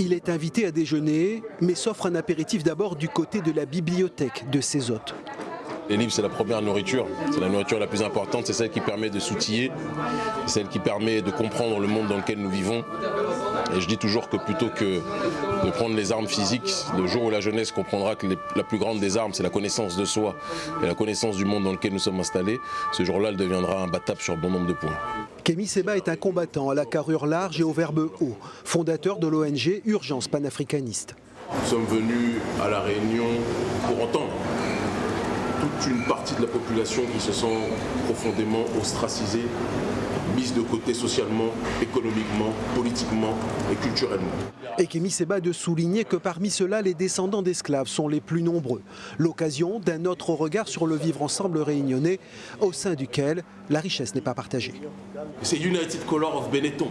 Il est invité à déjeuner, mais s'offre un apéritif d'abord du côté de la bibliothèque de ses hôtes. Les livres, c'est la première nourriture. C'est la nourriture la plus importante. C'est celle qui permet de s'outiller. C'est celle qui permet de comprendre le monde dans lequel nous vivons. Et je dis toujours que plutôt que de prendre les armes physiques, le jour où la jeunesse comprendra que la plus grande des armes, c'est la connaissance de soi et la connaissance du monde dans lequel nous sommes installés, ce jour-là, elle deviendra imbattable sur bon nombre de points. Kémy Seba est un combattant à la carrure large et au verbe haut, fondateur de l'ONG Urgence panafricaniste. Nous sommes venus à La Réunion pour entendre toute une partie de la population qui se sent profondément ostracisée, mise de côté socialement, économiquement, politiquement et culturellement. Et Kémy Seba de souligner que parmi ceux-là, les descendants d'esclaves sont les plus nombreux. L'occasion d'un autre regard sur le vivre ensemble réunionnais, au sein duquel la richesse n'est pas partagée. C'est United Color of Benetton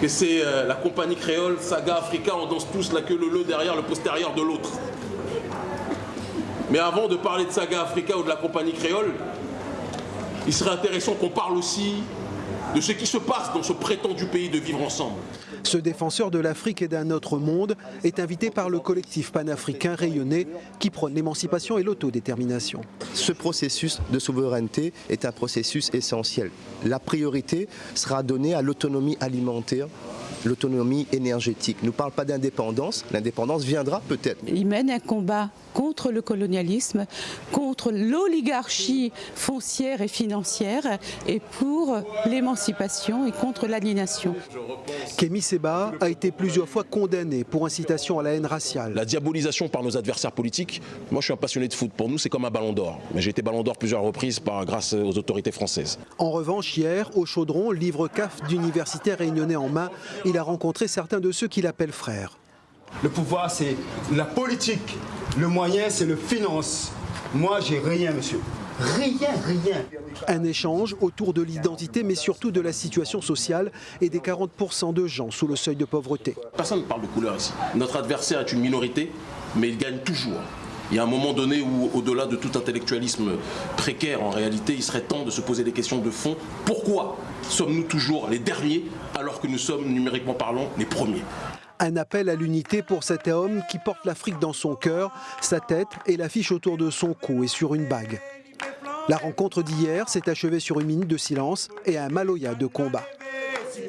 que c'est euh, la compagnie créole, Saga Africa, on danse tous la queue le le derrière le postérieur de l'autre. Mais avant de parler de Saga Africa ou de la compagnie créole, il serait intéressant qu'on parle aussi de ce qui se passe dans ce prétendu pays de vivre ensemble. Ce défenseur de l'Afrique et d'un autre monde est invité par le collectif panafricain rayonné qui prône l'émancipation et l'autodétermination. Ce processus de souveraineté est un processus essentiel. La priorité sera donnée à l'autonomie alimentaire l'autonomie énergétique. Ne nous parle pas d'indépendance, l'indépendance viendra peut-être. Il mène un combat contre le colonialisme, contre l'oligarchie foncière et financière et pour l'émancipation et contre l'aliénation. Kémy Seba a été plusieurs fois condamné pour incitation à la haine raciale. La diabolisation par nos adversaires politiques, moi je suis un passionné de foot, pour nous c'est comme un ballon d'or. Mais j'ai été ballon d'or plusieurs reprises par, grâce aux autorités françaises. En revanche, hier, au Chaudron, livre CAF d'universitaires réunionnais en main, il a rencontré certains de ceux qu'il appelle frères. Le pouvoir, c'est la politique. Le moyen, c'est le finance. Moi, j'ai rien, monsieur. Rien, rien. Un échange autour de l'identité, mais surtout de la situation sociale et des 40% de gens sous le seuil de pauvreté. Personne ne parle de couleur ici. Notre adversaire est une minorité, mais il gagne toujours. Il y a un moment donné où, au-delà de tout intellectualisme précaire, en réalité, il serait temps de se poser des questions de fond. Pourquoi sommes-nous toujours les derniers alors que nous sommes, numériquement parlant, les premiers? Un appel à l'unité pour cet homme qui porte l'Afrique dans son cœur, sa tête et l'affiche autour de son cou et sur une bague. La rencontre d'hier s'est achevée sur une minute de silence et un maloya de combat. S'il